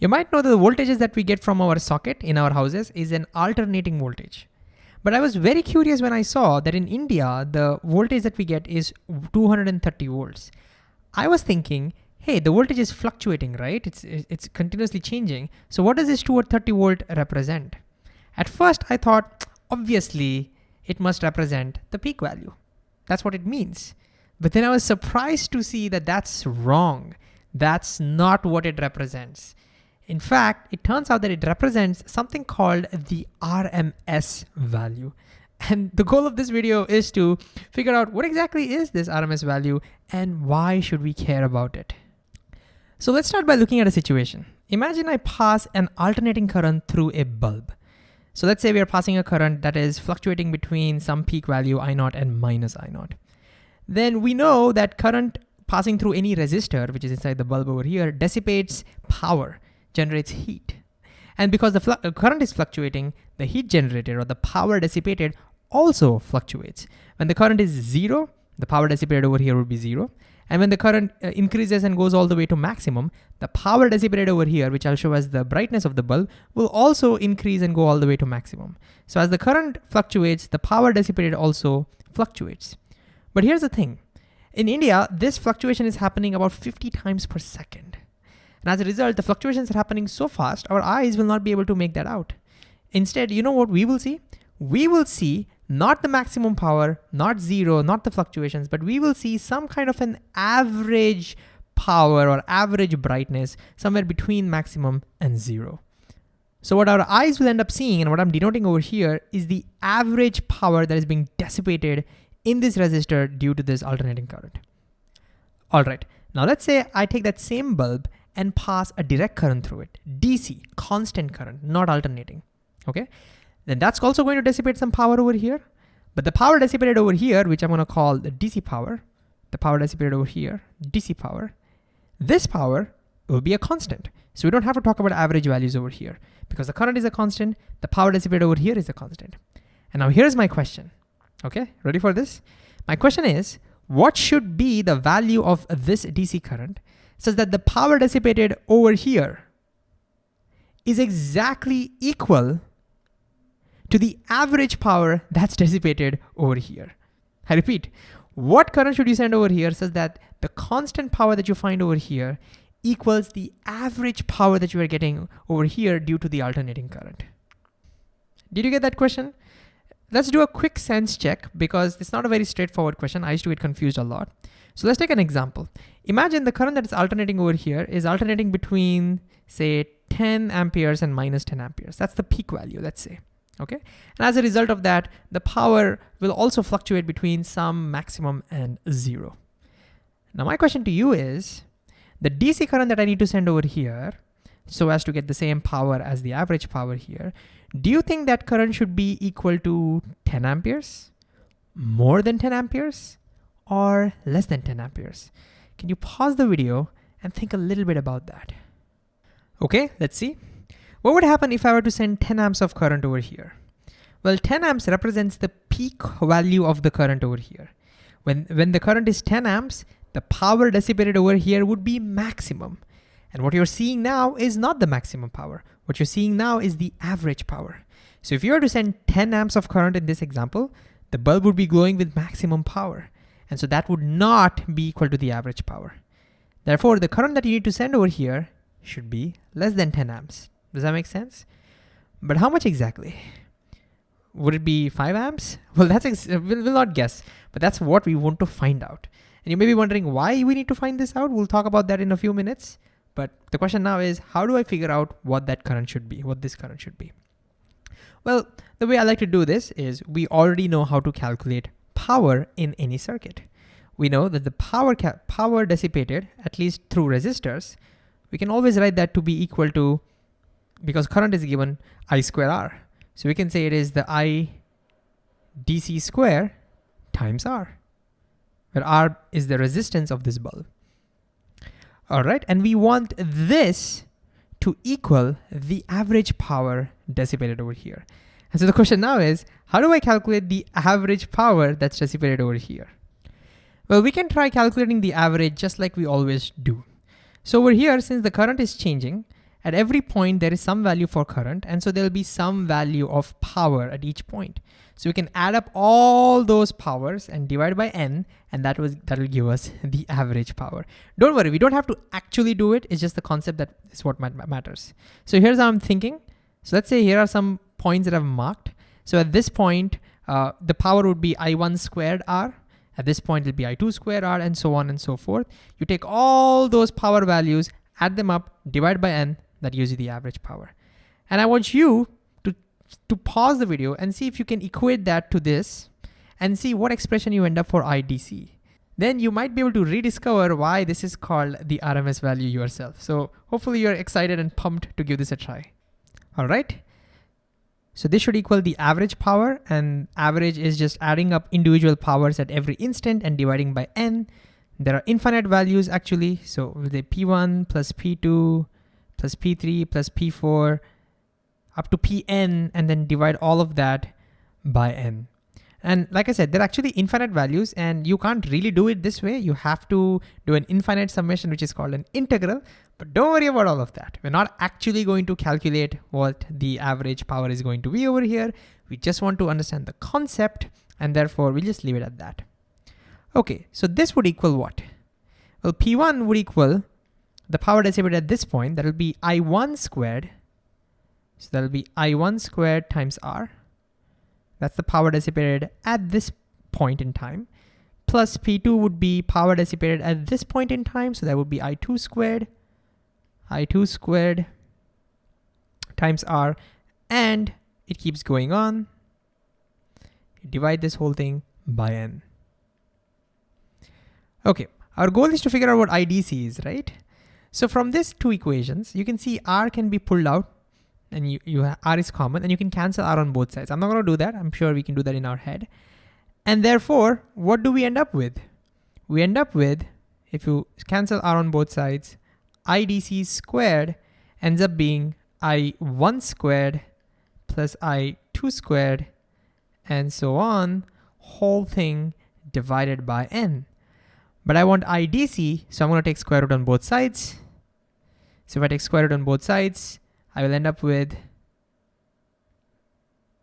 You might know that the voltages that we get from our socket in our houses is an alternating voltage. But I was very curious when I saw that in India, the voltage that we get is 230 volts. I was thinking, hey, the voltage is fluctuating, right? It's, it's continuously changing. So what does this 230 volt represent? At first I thought, obviously it must represent the peak value. That's what it means. But then I was surprised to see that that's wrong. That's not what it represents. In fact, it turns out that it represents something called the RMS value. And the goal of this video is to figure out what exactly is this RMS value and why should we care about it. So let's start by looking at a situation. Imagine I pass an alternating current through a bulb. So let's say we are passing a current that is fluctuating between some peak value I naught and minus I naught. Then we know that current passing through any resistor, which is inside the bulb over here, dissipates power generates heat. And because the current is fluctuating, the heat generated or the power dissipated also fluctuates. When the current is zero, the power dissipated over here would be zero. And when the current uh, increases and goes all the way to maximum, the power dissipated over here, which I'll show as the brightness of the bulb, will also increase and go all the way to maximum. So as the current fluctuates, the power dissipated also fluctuates. But here's the thing. In India, this fluctuation is happening about 50 times per second. And as a result, the fluctuations are happening so fast, our eyes will not be able to make that out. Instead, you know what we will see? We will see not the maximum power, not zero, not the fluctuations, but we will see some kind of an average power or average brightness somewhere between maximum and zero. So what our eyes will end up seeing and what I'm denoting over here is the average power that is being dissipated in this resistor due to this alternating current. All right, now let's say I take that same bulb and pass a direct current through it, DC, constant current, not alternating, okay? Then that's also going to dissipate some power over here, but the power dissipated over here, which I'm gonna call the DC power, the power dissipated over here, DC power, this power will be a constant. So we don't have to talk about average values over here because the current is a constant, the power dissipated over here is a constant. And now here's my question, okay? Ready for this? My question is, what should be the value of this DC current such that the power dissipated over here is exactly equal to the average power that's dissipated over here. I repeat, what current should you send over here such that the constant power that you find over here equals the average power that you are getting over here due to the alternating current. Did you get that question? Let's do a quick sense check because it's not a very straightforward question. I used to get confused a lot. So let's take an example. Imagine the current that is alternating over here is alternating between say 10 amperes and minus 10 amperes. That's the peak value, let's say, okay? And as a result of that, the power will also fluctuate between some maximum and zero. Now my question to you is, the DC current that I need to send over here, so as to get the same power as the average power here, do you think that current should be equal to 10 amperes? More than 10 amperes? Or less than 10 amperes. Can you pause the video and think a little bit about that? Okay, let's see. What would happen if I were to send 10 amps of current over here? Well, 10 amps represents the peak value of the current over here. When, when the current is 10 amps, the power dissipated over here would be maximum. And what you're seeing now is not the maximum power. What you're seeing now is the average power. So if you were to send 10 amps of current in this example, the bulb would be glowing with maximum power. And so that would not be equal to the average power. Therefore, the current that you need to send over here should be less than 10 amps. Does that make sense? But how much exactly? Would it be 5 amps? Well, that's we'll, we'll not guess, but that's what we want to find out. And you may be wondering why we need to find this out. We'll talk about that in a few minutes. But the question now is, how do I figure out what that current should be, what this current should be? Well, the way I like to do this is we already know how to calculate power in any circuit. We know that the power, power dissipated, at least through resistors, we can always write that to be equal to, because current is given I square R. So we can say it is the I DC square times R, where R is the resistance of this bulb. All right, and we want this to equal the average power dissipated over here. And so the question now is, how do I calculate the average power that's dissipated over here? Well, we can try calculating the average just like we always do. So over here, since the current is changing, at every point there is some value for current and so there'll be some value of power at each point. So we can add up all those powers and divide by n and that was that will give us the average power. Don't worry, we don't have to actually do it. It's just the concept that is what matters. So here's how I'm thinking. So let's say here are some points that I've marked. So at this point, uh, the power would be I1 squared R. At this point, it'll be I2 squared R and so on and so forth. You take all those power values, add them up, divide by N, that gives you the average power. And I want you to, to pause the video and see if you can equate that to this and see what expression you end up for IDC. Then you might be able to rediscover why this is called the RMS value yourself. So hopefully you're excited and pumped to give this a try. All right. So this should equal the average power and average is just adding up individual powers at every instant and dividing by n. There are infinite values actually. So say P1 plus P2 plus P3 plus P4 up to Pn and then divide all of that by n. And like I said, they're actually infinite values and you can't really do it this way. You have to do an infinite summation, which is called an integral, but don't worry about all of that. We're not actually going to calculate what the average power is going to be over here. We just want to understand the concept and therefore we'll just leave it at that. Okay, so this would equal what? Well, P1 would equal the power dissipated at this point, that'll be I1 squared. So that'll be I1 squared times R that's the power dissipated at this point in time. Plus P2 would be power dissipated at this point in time. So that would be I2 squared, I2 squared times R. And it keeps going on. Divide this whole thing by N. Okay, our goal is to figure out what IDC is, right? So from these two equations, you can see R can be pulled out and you, you R is common and you can cancel R on both sides. I'm not gonna do that. I'm sure we can do that in our head. And therefore, what do we end up with? We end up with, if you cancel R on both sides, IDC squared ends up being I1 squared plus I2 squared and so on, whole thing divided by n. But I want IDC, so I'm gonna take square root on both sides. So if I take square root on both sides, I will end up with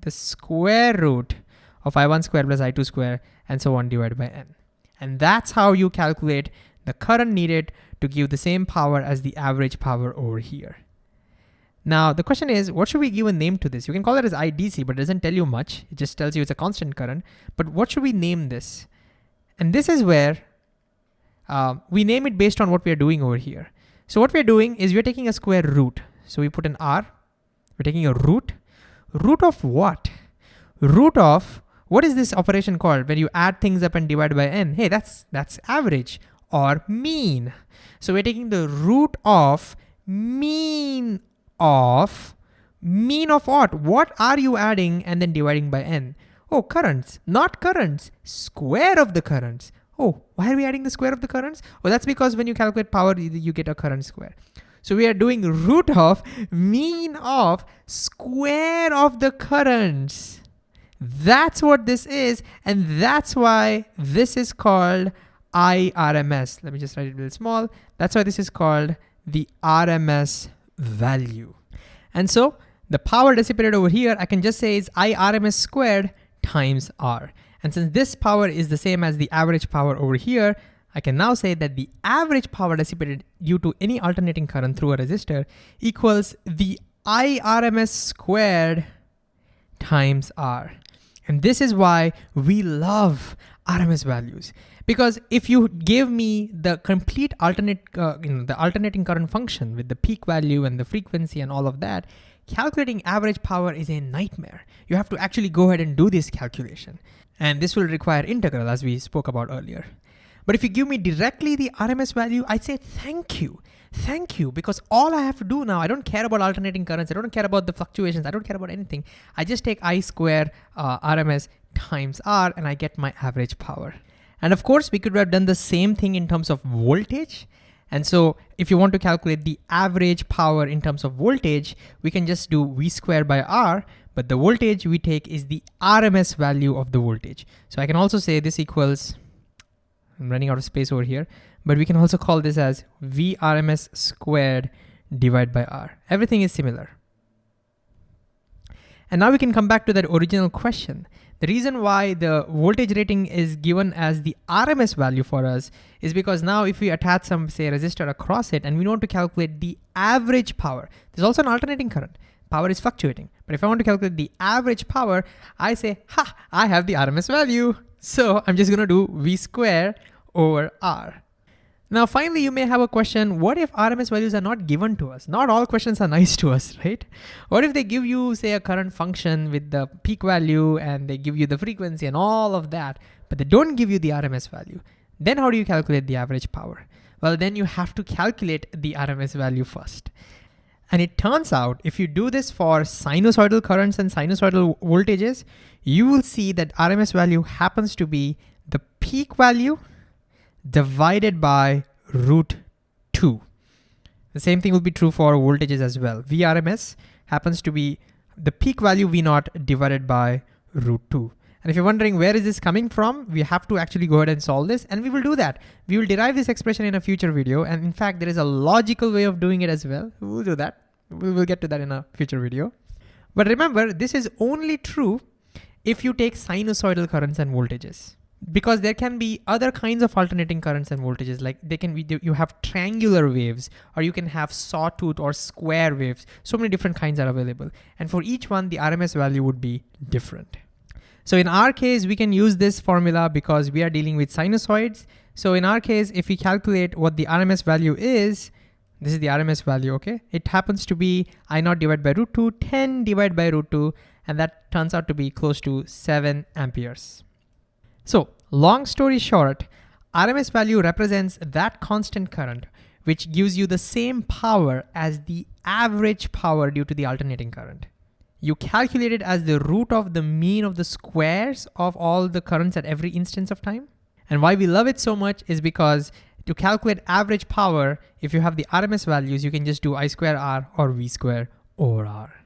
the square root of i1 square plus i2 square and so on divided by n. And that's how you calculate the current needed to give the same power as the average power over here. Now, the question is, what should we give a name to this? You can call it as IDC, but it doesn't tell you much. It just tells you it's a constant current. But what should we name this? And this is where uh, we name it based on what we are doing over here. So what we're doing is we're taking a square root. So we put an R, we're taking a root. Root of what? Root of, what is this operation called? When you add things up and divide by n. Hey, that's, that's average or mean. So we're taking the root of mean of, mean of what? What are you adding and then dividing by n? Oh, currents, not currents, square of the currents. Oh, why are we adding the square of the currents? Well, that's because when you calculate power, you get a current square. So we are doing root of mean of square of the currents. That's what this is. And that's why this is called IRMS. Let me just write it real small. That's why this is called the RMS value. And so the power dissipated over here, I can just say is IRMS squared times R. And since this power is the same as the average power over here, I can now say that the average power dissipated due to any alternating current through a resistor equals the IRMS squared times R. And this is why we love RMS values. Because if you give me the complete alternate, uh, you know, the alternating current function with the peak value and the frequency and all of that, calculating average power is a nightmare. You have to actually go ahead and do this calculation. And this will require integral as we spoke about earlier. But if you give me directly the RMS value, I say thank you. Thank you, because all I have to do now, I don't care about alternating currents, I don't care about the fluctuations, I don't care about anything. I just take I square uh, RMS times R and I get my average power. And of course, we could have done the same thing in terms of voltage. And so if you want to calculate the average power in terms of voltage, we can just do V square by R, but the voltage we take is the RMS value of the voltage. So I can also say this equals I'm running out of space over here, but we can also call this as VRMS squared divided by R. Everything is similar. And now we can come back to that original question. The reason why the voltage rating is given as the RMS value for us is because now if we attach some say resistor across it and we want to calculate the average power, there's also an alternating current. Power is fluctuating. But if I want to calculate the average power, I say, ha, I have the RMS value. So I'm just gonna do V square over R. Now, finally, you may have a question, what if RMS values are not given to us? Not all questions are nice to us, right? What if they give you, say, a current function with the peak value and they give you the frequency and all of that, but they don't give you the RMS value? Then how do you calculate the average power? Well, then you have to calculate the RMS value first. And it turns out if you do this for sinusoidal currents and sinusoidal voltages, you will see that RMS value happens to be the peak value divided by root 2. The same thing will be true for voltages as well. VRMS happens to be the peak value V naught divided by root 2. And if you're wondering where is this coming from, we have to actually go ahead and solve this and we will do that. We will derive this expression in a future video. And in fact, there is a logical way of doing it as well. We'll do that. We will get to that in a future video. But remember, this is only true if you take sinusoidal currents and voltages because there can be other kinds of alternating currents and voltages like they can be you have triangular waves or you can have sawtooth or square waves so many different kinds are available and for each one the RMS value would be different so in our case we can use this formula because we are dealing with sinusoids. So in our case if we calculate what the RMS value is this is the RMS value okay? It happens to be I naught divided by root 2 10 divided by root 2 and that turns out to be close to 7 amperes. So long story short, RMS value represents that constant current which gives you the same power as the average power due to the alternating current. You calculate it as the root of the mean of the squares of all the currents at every instance of time. And why we love it so much is because to calculate average power, if you have the RMS values, you can just do I square R or V square over R.